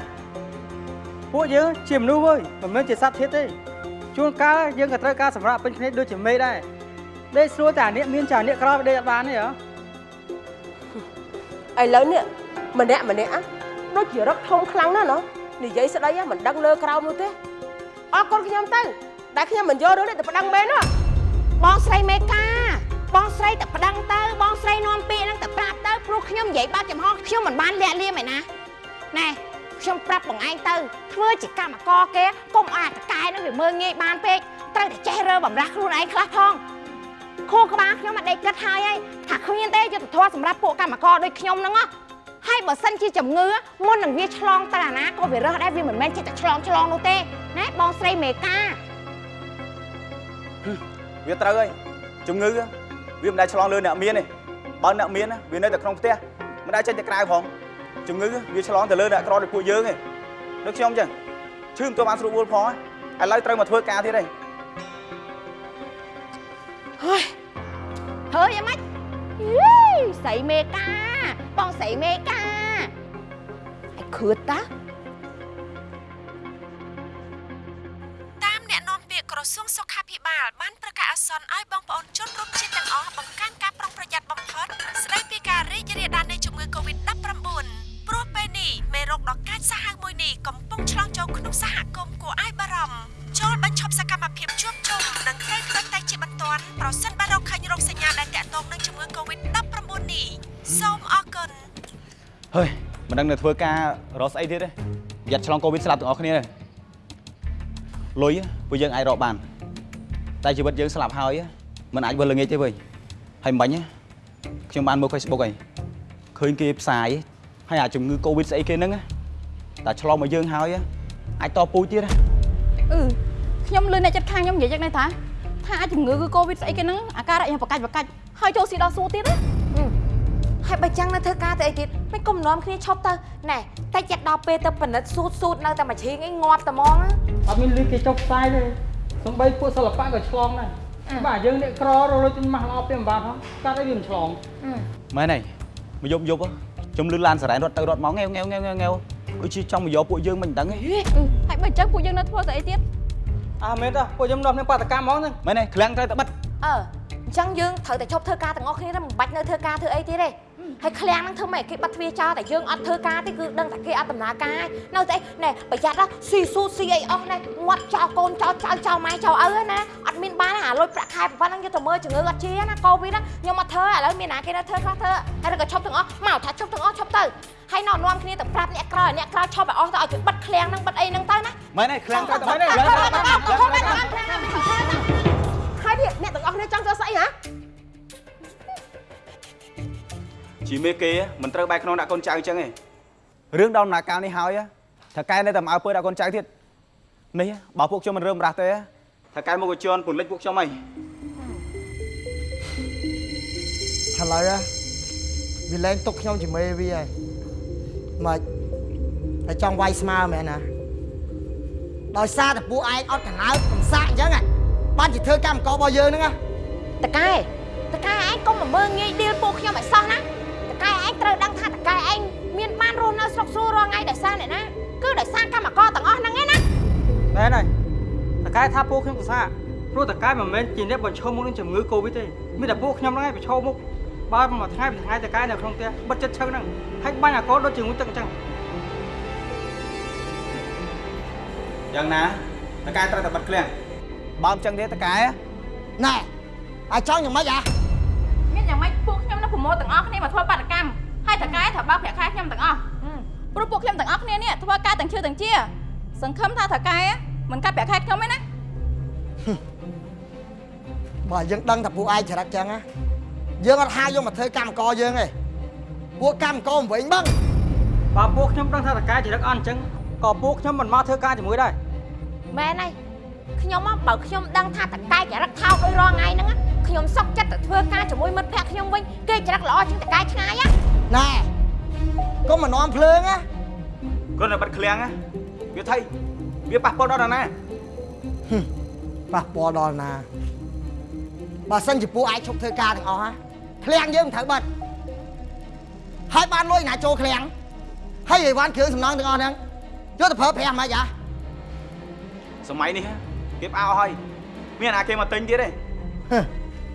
ពួកយើងជាមនុស្សវើយមិនមែនជាសត្វធាតុទេជួនកាលយើងក៏ត្រូវការសម្រាប់ពេញភ្នែកដូចជាមេដែរ ដេកស្រួលតែអានេះមានចាអានេះក្រដេកអត់បានទេហ៎ឥឡូវនេះម្នាក់ម្នាក់ដូចជារឹកធំខ្លាំងណាស់ណោះនិយាយស្ដីមិនដឹងលើក្រោមនោះទេអរគុណខ្ញុំទៅដែលខ្ញុំមិនយករឿងនេះទៅប្តឹងមែនណាបងស្រីមេកាបងស្រីតែប្តឹងទៅបងស្រីនាំពាក្យហ្នឹងតែប្រាប់ទៅព្រោះខ្ញុំនិយាយបើកចំហខ្ញុំមិនបានលាក់លៀមឯណាណែខ្ញុំប្រាប់បងឯងទៅធ្វើជាកម្មករគេកុំឲ្យអាតកែហ្នឹងវាមើងងាយបានពេកត្រូវតែចេះរើបំរាស់ខ្លួនឯងខ្លះផង ខួរក្បាលខ្ញុំអត់ដេកគិតហើយហើយថាគ្មានទេយុទ្ធធម៌សម្រាប់ពួកកម្មករដូចខ្ញុំហ្នឹងហ៎ហើយបើសិនជាជំងឺមុននឹងវាឆ្លងទៅអាណាក៏វារើសដែរវាមិនមែនចិត្តតែឆ្លងឆ្លងនោះទេណាបងស្រីមេកាវាត្រូវហើយជំងឺវាមិនដែលឆ្លងលើអ្នកមានទេបើអ្នកមានវានៅតែក្នុងផ្ទះមិនដែលចេញទៅក្រៅផងជំងឺវាឆ្លងទៅលើអ្នកក្រដូចពួកយើងឯងដូចខ្ញុំចឹងឈឺមិនទាន់បានស្រួលវល់ផងឥឡូវត្រូវមកធ្វើការទៀតហើយហើយយ៉ាង ម៉េចយីស្រីមេកាបងស្រីមេកាឲ្ដឹងនៅធ្វើការរកស្អីទៀតទេប្រយ័ត្នឆ្លងកូវីដស្លាប់ទាំងអស់គ្នាទេលុយពួកយើងអាចរកបាន តែជីវិតយើងស្លាប់ហើយមិនអាចវិលល្ងាចទេវើយហើយមិនបាញ់ទេខ្ញុំបានមើល Facebook ហើយឃើញគេផ្សាយហើយអាជំងឺកូវីដស្អីគេហ្នឹងណាតែឆ្លងមកយើងហើយអាចតពូជទៀតណាអឺខ្ញុំលឺអ្នកចិត្តខាងខ្ញុំនិយាយយ៉ាងនេះថាថាអាចជំងឺគឺកូវីដស្អីគេហ្នឹងអាការៈយ៉ាងប្រកាច់ប្រកាច់ហើយចូលស៊ីដល់សួរទៀតណា ហើយបើចឹងនៅធ្វើការទៅអីទៀតមិនគុំនាំគ្នាឈប់ទៅណែតែចិត្តដល់ពេលទៅពិនិត្យស៊ូតស៊ូតនៅតែមួយជ្រៀងអីងាប់តែហ្មងណាអត់មានលឺគេចុះផ្សាយទេសំបីពួកសិល្បៈក៏ឆ្លងដែរបាទយើងអ្នកក្ររលុយទិញម៉ាស់ល្អពីម្បាទផងកាត់អីវាមិនឆ្លងមែនហើយមកយប់យប់ខ្ញុំលឺឡានសារ៉ែនរត់ទៅរត់មកងែវងែវងែវងែវងែវដូចជាចង់មកយកពួកយើងមិនដឹងទេហើយបើអញ្ចឹងពួកយើងនៅធ្វើស្អីទៀតអើមែនតើពួកខ្ញុំនាំគ្នាបាតកម្មហ្មងហ្នឹងមែនទេឃ្លាំងត្រូវតែបិទអឺអញ្ចឹងយើងត្រូវតែឈប់ធ្វើការទាំងអស់គ្នាទៅមិនបាច់នៅធ្វើការធ្វើអីទៀតទេ ហើយឃ្លាំងហ្នឹងធ្វើម៉េចគេបាត់ទ្វារចោលតែយើងអត់ធ្វើការទេគឺដឹងតែគេអត់ដំណើរការនៅតែណែប្រយ័ត្នណាស៊ីស៊ូស៊ីអីអស់ណែងាត់ចោលកូនចោលចៅចោលម៉ែចោលឪណាអត់មានបានអាលុយប្រាក់ខែប៉ុណ្ណឹងយកទៅមើលជំងឺអត់ជាណាកូវីដខ្ញុំអត់ធ្វើឥឡូវមានណាគេនៅធ្វើខ្លះធ្វើហើយក៏ឈប់ទាំងអស់មកថាឈប់ទាំងអស់ឈប់ទៅហើយនាំនាំគ្នាទៅប្រាប់អ្នកក្រោយអ្នកក្រោយឈប់ឲ្យអស់ទៅឲ្យគេបិទឃ្លាំងហ្នឹងបិទអីហ្នឹងទៅណាមែនទេឃ្លាំងត្រូវតែបិទទៅឃ្លាំងត្រូវតែបិទហើយនេះអ្នកទាំងអស់គ្នាចង់ចូលស្អីហ៎ ជាមេគេមិនត្រូវបែកក្នុងដាក់កូនចៅអញ្ចឹងទេរឿងដល់ដំណាក់កាលនេះហើយថាកែនៅតែមកអើពើដាក់កូនចៅទៀតនេះបើពួកខ្ញុំមិនរើមរាស់ទេថាកែមកកជន់ពន្លិចពួកខ្ញុំហីឥឡូវហ៎វាលែងទុកខ្ញុំជាមេវាហើយមកតែចង់វាយស្មើមែនណាដោយសារតែពួកឯងអត់កណើតកំសាកអញ្ចឹងហ៎បានជាធ្វើកម្មកររបស់យើងហ្នឹងហ៎តកែតកែឯងកុំមកមើងងាយឌីលពួកខ្ញុំឲ្យសោះណាតកែ ឯងត្រូវដឹងថាតកែឯងមានបានរស់នៅស្រុកស្រួលរាល់ថ្ងៃដោយសារអ្នកណាគឺដោយសារកម្មករទាំងអស់ហ្នឹងឯណាមែនហើយតកែថាពួកខ្ញុំប្រសាព្រោះតកែមិនមែនជាអ្នកបញ្ឈប់មុខនឹងជំងឺកូវីដទេមានតែពួកខ្ញុំហ្នឹងឯងប្រឈមមុខបើមួយថ្ងៃពីថ្ងៃតកែនៅក្នុងផ្ទះបិទចិត្តឈឹងហ្នឹងហើយបាញ់អាកូនដូចជាមួយទឹកអញ្ចឹងយ៉ាងណាតកែត្រូវតែបិទឃ្លាំងបើមិនចឹងទេតកែណែអាចចង់យ៉ាងម៉េចហ៎មានយ៉ាងម៉េចពួកខ្ញុំនៅប្រមូលទាំងអស់គ្នាមកធ្វើបាតកម្ម ហើយតកែត្រូវបើកប្រាក់ខែខ្ញុំទាំងអស់ព្រោះពួកខ្ញុំទាំងអស់គ្នានេះធ្វើការទាំងជឿទាំងជាសង្ឃឹមថាតកែមិនកាត់ប្រាក់ខែខ្ញុំទេណាបើយើងដឹងថាពួកឯងច្រឹកចឹងណាយើងអត់ហាយកមកធ្វើកម្មករយើងទេពួកកម្មករមិនវិញបឹងបើពួកខ្ញុំដឹងថាតកែចរិតអន់អញ្ចឹងក៏ពួកខ្ញុំមិនមកធ្វើការជាមួយដែរមែនហើយខ្ញុំមកបើខ្ញុំដឹងថាតកែចរិតថោកដូចរាល់ថ្ងៃហ្នឹងណាខ្ញុំសុកចិត្តទៅធ្វើការជាមួយមិត្តភក្តិខ្ញុំវិញគេចរិតល្អជាងតកែឆ្ងាយណា ណែកុំមកនាំភ្លើងណាគាត់តែបិទឃ្លាំងវាថៃវាប៉ះពាល់ដល់ដល់ណាប៉ះពាល់ដល់ណាបើសិនជាពួកឯងឈប់ធ្វើការទាំងអស់ហ៎ឃ្លាំងយើងមិនត្រូវបិទហើយបានលុយណាចូលឃ្លាំងហើយអីវ៉ាន់គ្រឿងសំណង់ទាំងអស់ហ្នឹងយកទៅប្រើប្រាស់មិនហ៎សម័យនេះគេផ្អើលហើយមានអាគេមកទិញទៀតទេហឹម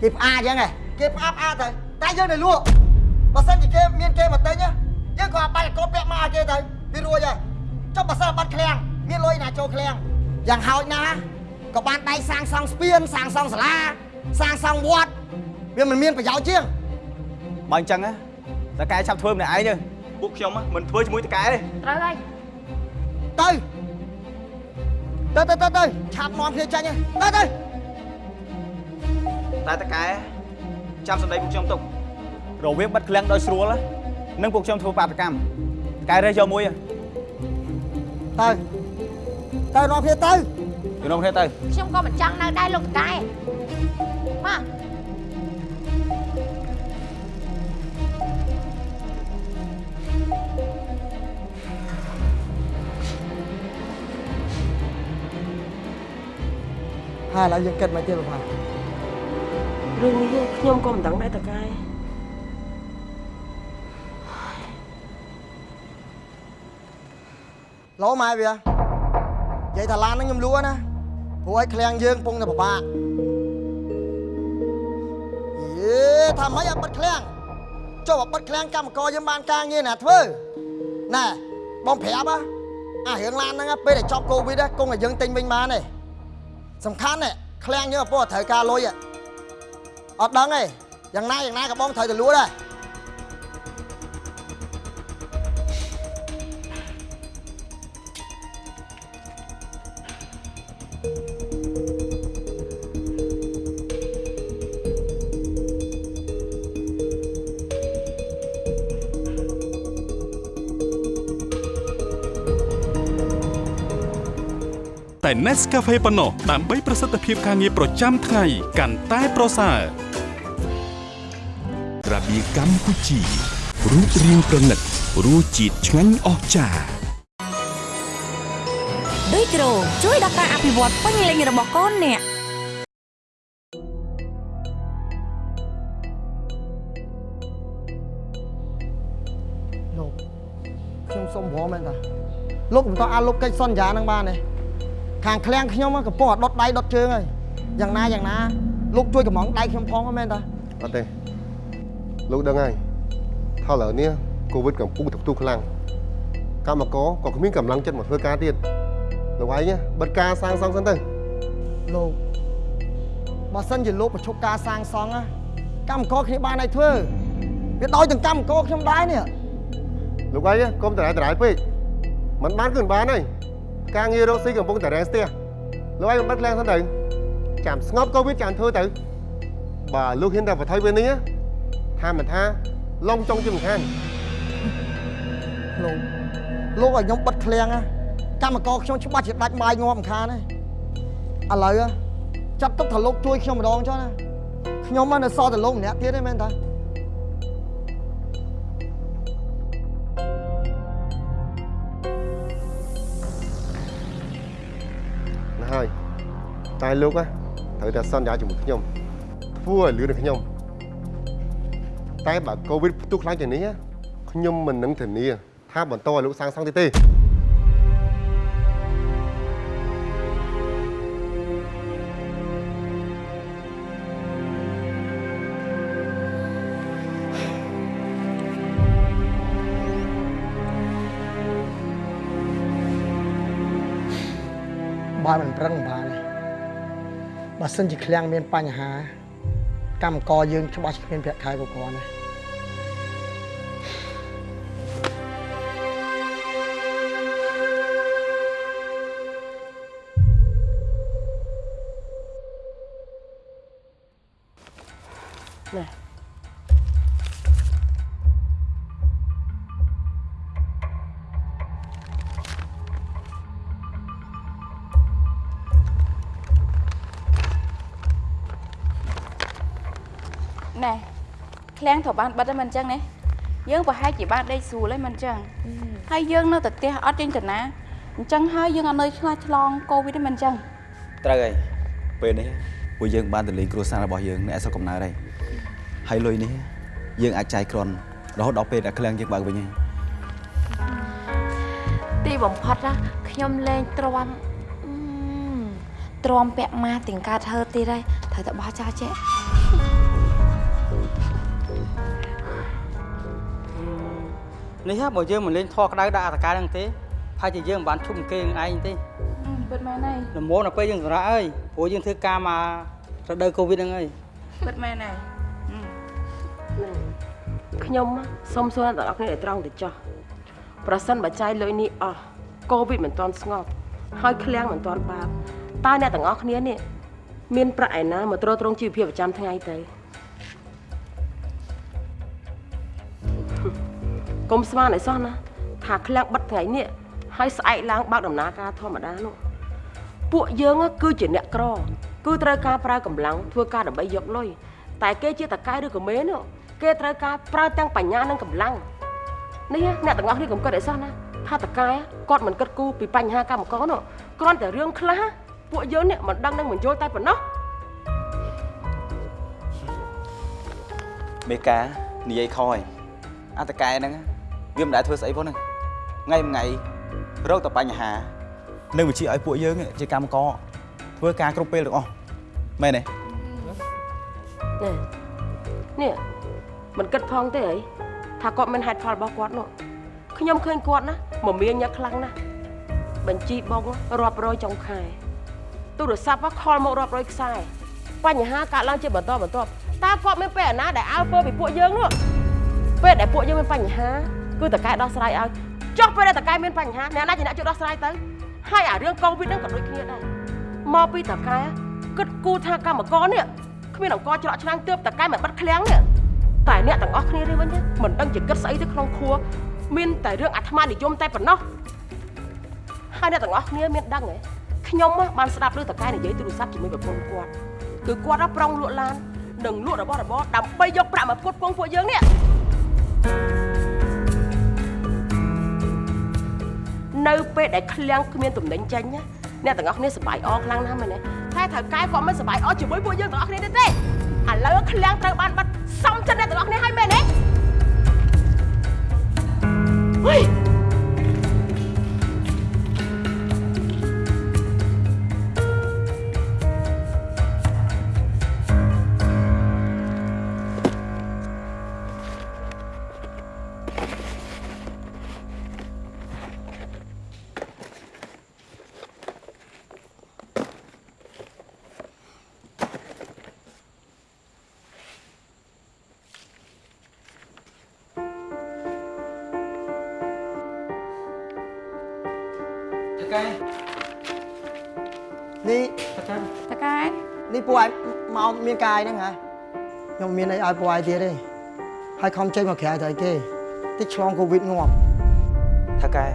គេផ្អាអញ្ចឹងហ៎គេផ្អាផ្អាទៅតែយើងនៅលក់ បើសិនជាគេមានគេមកទិញណាយើងក៏បាច់កូនពាក់មកឲ្យគេទៅវារួចហើយចុះបើសិនបាត់ឃ្លាំងមានលុយណាចូលឃ្លាំងយ៉ាងហោចណាស់ក៏បានដៃសាងសង់ស្ពានសាងសង់សាលាសាងសង់វត្តវាមិនមានប្រយោជន៍ជាងបើអញ្ចឹងតកែឆាប់ធ្វើម្នាក់ឯងទៅពួកខ្ញុំមិនធ្វើជាមួយតកែទេត្រូវហើយទៅទៅទៅទៅទៅឆាប់នាំគ្នាចាញ់ហើយទៅទៅតែតកែចាំសម្ដីពួកខ្ញុំទុក រវាងបិទឃ្លាំងដោយស្រួលនិងពួកខ្ញុំធ្វើបាតកម្មតកែរើសយកមួយទៅទៅនាំគ្នាទៅជំនុំគ្នាទៅខ្ញុំក៏មិនចង់នៅដែរលោកតកែមកហើយឥឡូវយើងគិតមកទៀតបងរឿងនេះខ្ញុំក៏មិនដឹងដែរតកែ ឡូម៉ែវានិយាយថាឡានហ្នឹងខ្ញុំលួណាព្រោះឲ្យឃ្លាំងយើងកំពុងតែពិបាកយេថាម៉េចឲ្យបិទឃ្លាំងចុះឲ្យបិទឃ្លាំងកម្មករយើងបានការងារណាធ្វើណែបងប្រាប់ហ៎អារឿងឡានហ្នឹងពេលដែលចប់កូវីដគង់ឲ្យយើងទិញវិញបានទេសំខាន់ទេឃ្លាំងយើងអពោះត្រូវការលុយអត់ដឹងទេយ៉ាងណាយ៉ាងណាក៏បងត្រូវទៅលួដែរ Nescafe ប៉ុណ្ណោះដើម្បីប្រសិទ្ធភាពការងារប្រចាំថ្ងៃកាន់តែប្រសើររបៀកម្ពុជារូបរាងប្រណិតរសជាតិឆ្ងាញ់អស្ចារ្យដូចគ្រូជួយដល់ការអភិវឌ្ឍពេញលេញរបស់កូនអ្នកលោកខ្ញុំសុំព្រមមែនតាលោកមិនតោះអាចលុបកិច្ចសន្យានឹងបានទេ ខាងឃ្លាំងខ្ញុំហ្នឹងកំពុងតែដុតដៃដុតជើងហើយយ៉ាងណាយ៉ាងណាលោកជួយកំងដៃខ្ញុំផងមែនតាអត់ទេលោកដឹងហើយថាឥឡូវនេះកូវីដកំពុងតែផ្ទុះខ្លាំងកម្មករក៏គ្មានកម្លាំងចិត្តមកធ្វើការទៀតលោកឯងណាបិទការសាងសង់សិនទៅលោកបើសិនជាលោកបញ្ឈប់ការសាងសង់ណាកម្មករគ្នាបានឲ្យធ្វើវាដោយទាំងកម្មករខ្ញុំដែរនេះលោកឯងណាកុំតរ៉ែតរ៉ែពេកมันបានគឺមិនបានហើយ ការងាររកស៊ីកំពុងតែរែងស្ទះលោកឯងមិនបិទខ្លាំងសិនទៅចាំស្ងប់កូវីដចាំធ្វើទៅបើលោកហ៊ានតែបន្ថយពេលនេះណាថាមិនថាឡងចង់ជិះមិនខានលោកលោកឲ្យខ្ញុំបិទឃ្លាំងណាកម្មករខ្ញុំច្បាស់ជាដាច់បាយងាប់មិនខានទេឥឡូវណាចាប់ទុកថាលោកជួយខ្ញុំម្ដងចុះណាខ្ញុំមកនៅសល់តែលោកម្នាក់ទៀតទេមែនតា តែលោកណាត្រូវតែសន្យាជាមួយខ្ញុំធ្វើឲ្យលឿននឹងខ្ញុំតែបើកូវីដផ្ទុះខ្លាំងជាងនេះណាខ្ញុំមិននឹងធានាថាបន្តឲ្យលោកសាងសង់ទៀតទេបើមិនប្រឹងមិន បានទេបើសិនជាឃ្លាំងមានបញ្ហាកម្មករយើងច្បាស់ជាគ្មានប្រាក់ខែគ្រប់គ្រាន់ទេ ណែឃ្លាំងត្រូវបានបិទហើយមិនអញ្ចឹងណាយើងប្រហែលជាបានដេកស្រួលហើយមិនអញ្ចឹងហើយយើងនៅតែផ្ទះអត់ចេញទៅណាអញ្ចឹងហើយយើងអត់នៅឆ្លាឆ្លងកូវីដទេមិនអញ្ចឹងត្រូវហើយពេលនេះពួកយើងបានទៅលេងគ្រួសាររបស់យើងនៅឯស្រុកកំណើតហើយហើយលុយនេះយើងអាចចាយគ្រាន់រហូតដល់ពេលដែលឃ្លាំងយើងបើកវិញហើយទីបំផុតណាខ្ញុំលេងទ្រាំអឺទ្រាំពាក់ម៉ាស់ទាំងការធ្វើទៀតហើយត្រូវតែបោះចោលចេះ នេះហ่าបើយើងមិនលេងធေါ်ក្តៅដាក់អតកាហ្នឹងទេហើយជាយើងមិនបានឈប់គេនឹងឯងទេពិតមែនហើយល្មមដល់ពេលយើងសម្រាប់អើយព្រោះយើងធ្វើការមករដូវកូវីដហ្នឹងហើយពិតមែនហើយខ្ញុំសូមសួរអ្នកទាំងអស់គ្នាឲ្យត្រង់ទៅចោះប្រសិនបើចាយលុយនេះអស់កូវីដមិនទាន់ស្ងប់ហើយឃ្លាំងមិនទាន់បើកតើអ្នកទាំងអស់គ្នានេះមានប្រាក់ឯណាមកទ្រទ្រង់ជីវភាពប្រចាំថ្ងៃទៅ កុំស្មានឲ្យសោះណាថាឃ្លាំងបិទថ្ងៃនេះហើយស្អែកឡើងបើកដំណើរការធម្មតានោះពួកយើងគឺជាអ្នកក្រ គឺត្រូវការប្រើកម្លាំងធ្វើការដើម្បីយកលុយតែគេជាតកែឬក៏មេនោះគេត្រូវការប្រើទាំងបញ្ញានិងកម្លាំងនេះអ្នកទាំងអស់គ្នាកុំគិតឲ្យសោះណាថាតកែគាត់មិនគិតគូរពីបញ្ហាកម្មករនោះគ្រាន់តែរឿងខ្លះពួកយើងនេះមិនដឹងនឹងបញ្យល់តែប៉ុណ្ណោះមេកានិយាយខហើយអត្តកែហ្នឹង វាមិនដែលធ្វើស្អីផងហ្នឹងថ្ងៃមួយថ្ងៃរកតែបញ្ហានៅវិជាឲ្យពួកយើងជាកម្មករធ្វើការគ្រប់ពេលទាំងអស់មែនទេនេះនេះមិនគិតផងទេអីថាគាត់មានហេតុផលរបស់គាត់នោះខ្ញុំឃើញគាត់ណាមមាញឹកខ្លាំងណាស់បញ្ជីបងរាប់រយចុងខែទូរស័ព្ទខលមករាប់រយខ្សែបញ្ហាកើតឡើងជាបន្តបន្ទាប់តើគាត់មានពេលណាដែលអើពើពីពួកយើងនោះពេលដែលពួកយើងមានបញ្ហា គឺតកែដោះស្រាយឲ្យចុះពេលដែលតកែមានបញ្ហាអ្នកណាជាអ្នកជួយដោះស្រាយទៅហើយអារឿងកូវីដហ្នឹងក៏ដូចគ្នាដែរមកពីតកែគិតគូរថាកម្មករនេះគ្មានអង្គច្រកឆ្នាំងទើបតកែមិនបិទឃ្លាំងនេះតែអ្នកទាំងអស់គ្នានេះវិញមិនដឹងជាគិតស្អីទៅក្នុងខួរមានតែរឿងអាត្មានិយមតែប៉ុណ្ណោះហើយអ្នកទាំងអស់គ្នាមានដឹងទេខ្ញុំបានស្ដាប់ឮតកែនិយាយទូរស័ព្ទជាមួយប្រពន្ធគាត់គឺគាត់ប្រុងលក់ឡាននិងលក់របស់របរដើម្បីយកប្រាក់មកផ្គត់ផ្គង់ពួកយើងនេះ ពេលដែលឃ្លាំងគ្មានទំនិញចេញណាអ្នកទាំងអស់គ្នាសប្បាយអរខ្លាំងណាស់មែនទេតែត្រូវកែគាត់មិនសប្បាយអរជាមួយពួកយើងទាំងអស់គ្នាទេទេឥឡូវឃ្លាំងត្រូវបានបាត់សំចិត្តអ្នកទាំងអស់គ្នាហើយមែនទេហុយ មកមានកាយហ្នឹងហ៎ខ្ញុំមានអីឲ្យពួកឯងទៀតទេហើយខំចេញមកក្រៅទៅអីគេតិចឆ្លងកូវីដងាប់ថាកែ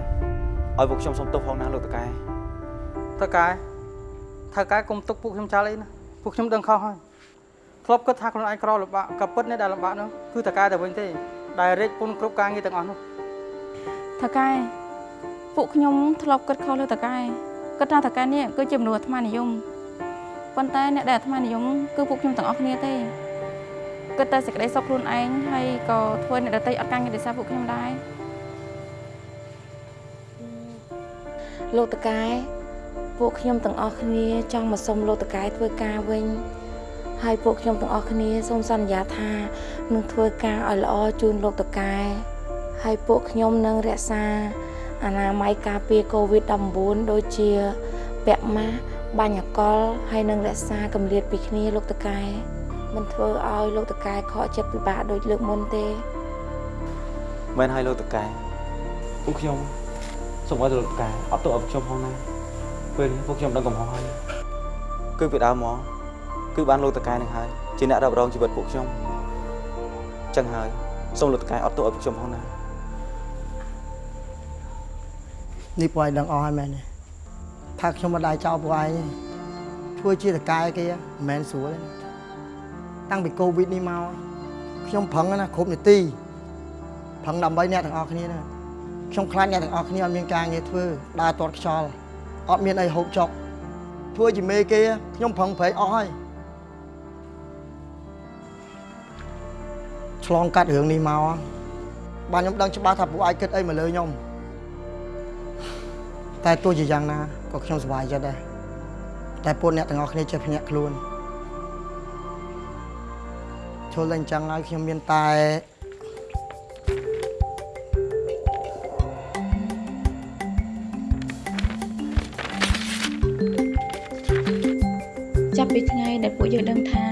ឲ្យពួកខ្ញុំសុំទោសផងណាលោកតកែតកែថៅកែកុំទុកពួកខ្ញុំចោលអីណាពួកខ្ញុំដឹងខុសហើយធ្លាប់គិតថាខ្លួនឯងក្រលំបាកក៏ពិតនេះដែលលំបាកនោះគឺតកែតែវិញទេដែលរេចពុនគ្រប់ការងារទាំងអស់នោះតកែពួកខ្ញុំធ្លាប់គិតខុសលើតកែគិតថាតកែនេះគឺជាមនុស្សអាត្មានិយម ប៉ុន្តែអ្នកដែលអាត្មានិយមគឺពួកខ្ញុំទាំងអស់គ្នាទេគិតតែសេចក្តីសុខខ្លួនឯងហើយក៏ធ្វើអ្នកដទៃអត់ការងារដោយសារពួកខ្ញុំដែរលោកតកែពួកខ្ញុំទាំងអស់គ្នាចង់មកសុំលោកតកែធ្វើការវិញហើយពួកខ្ញុំទាំងអស់គ្នាសូមសន្យាថានឹងធ្វើការឲ្យល្អជូនលោកតកែហើយពួកខ្ញុំនឹងរក្សាអនាម័យការពារ COVID-19 ដូចជាពាក់ម៉ាស់ បាញ់អកលហើយនឹងរក្សាកម្រិតពីគ្នាលោកតកែមិនធ្វើឲ្យលោកតកែខកចិត្តពិបាកដូចលើកមុនទេមែនហើយលោកតកែពួកខ្ញុំសូមឲ្យលោកតកែអត់ទោសឲ្យពួកខ្ញុំផងណាពេលនេះពួកខ្ញុំដឹងកំហុសហើយគឺពីដើមមកគឺបានលោកតកែនឹងហើយជាអ្នករ៉ាប់រងជីវិតពួកខ្ញុំចឹងហើយសូមលោកតកែអត់ទោសឲ្យពួកខ្ញុំផងណានេះពួកឯងដឹងអស់ហើយមែនទេ ថាខ្ញុំមិនដែរចោលពួកឯងទេធ្វើជាតកែគេមិនមែនស្រួលទេណាតាំងពីកូវីដនេះមកខ្ញុំប្រឹងណាគ្រប់នាទីប្រឹងដើម្បីអ្នកទាំងអស់គ្នាណាខ្ញុំខ្លាចអ្នកទាំងអស់គ្នាអត់មានការងារធ្វើដើរទាត់ខ្យល់អត់មានអីហូបចុកធ្វើជាមេគេខ្ញុំប្រឹងប្រែងអស់ហើយឆ្លងកាត់រឿងនេះមកបានខ្ញុំដឹងច្បាស់ថាពួកឯងគិតអីមកលើខ្ញុំតែទោះជាយ៉ាងណា ក៏ខ្ញុំសប្បាយចិត្តដែរតែពួកអ្នកទាំងអស់គ្នាចេះភ្ញាក់ខ្លួនចូលតែអញ្ចឹងហើយខ្ញុំមានតែចាប់ពីថ្ងៃដែលពួកយើងដឹងថា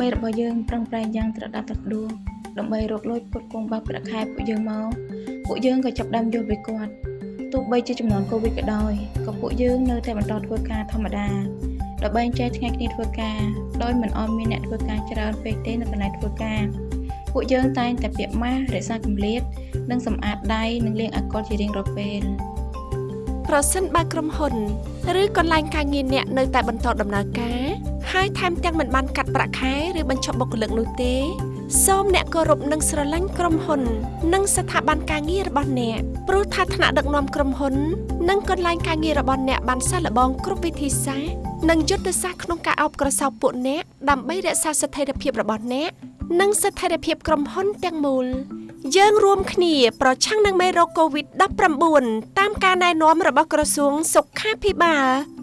មេរបស់យើងប្រឹងប្រែងយ៉ាងត្រដាប់ត្រដួលដើម្បីរកលុយផ្គត់ផ្គង់បាក់ប្រាក់ខែពួកយើងមកពួកយើងក៏ចាប់ផ្ដើមយល់ពីគាត់ ទោះបីជាចំនួនកូវីដក៏ដោយក៏ពួកយើងនៅតែបន្តធ្វើការធម្មតាដើម្បីចែកថ្ងៃគ្នាធ្វើការដោយមិនអមមានអ្នកធ្វើការច្រើនពេកទេនៅកន្លែងធ្វើការពួកយើងតែងតែពាក់ម៉ាស់រក្សាកម្រិតនិងសម្អាតដៃនិងលាងអាល់កុលជារៀងរាល់ពេលប្រសិនបើក្រុមហ៊ុន ឬកន្លែងការងារអ្នកនៅតែបន្តដំណើរការហើយថែមទាំងមិនបានកាត់ប្រាក់ខែឬបញ្ចុះបុគ្គលិកនោះទេ សូមអ្នកគោរពនិងស្រឡាញ់ក្រុមហ៊ុន និងស្ថាប័នការងាររបស់អ្នកព្រោះថាថ្នាក់ដឹកនាំក្រុមហ៊ុន និងកន្លែងការងាររបស់អ្នកបានសាកល្បងគ្រប់វិធីសាស្ត្រនិងយុទ្ធសាស្ត្រក្នុងការអោបក្រសោបពួកអ្នកដើម្បីរក្សាស្ថិរភាពរបស់អ្នកនិងស្ថិរភាពក្រុមហ៊ុនទាំងមូលយើងរួមគ្នាប្រឆាំងនឹងមេរោគ COVID-19 តាមការណែនាំរបស់ក្រសួងសុខាភិបាល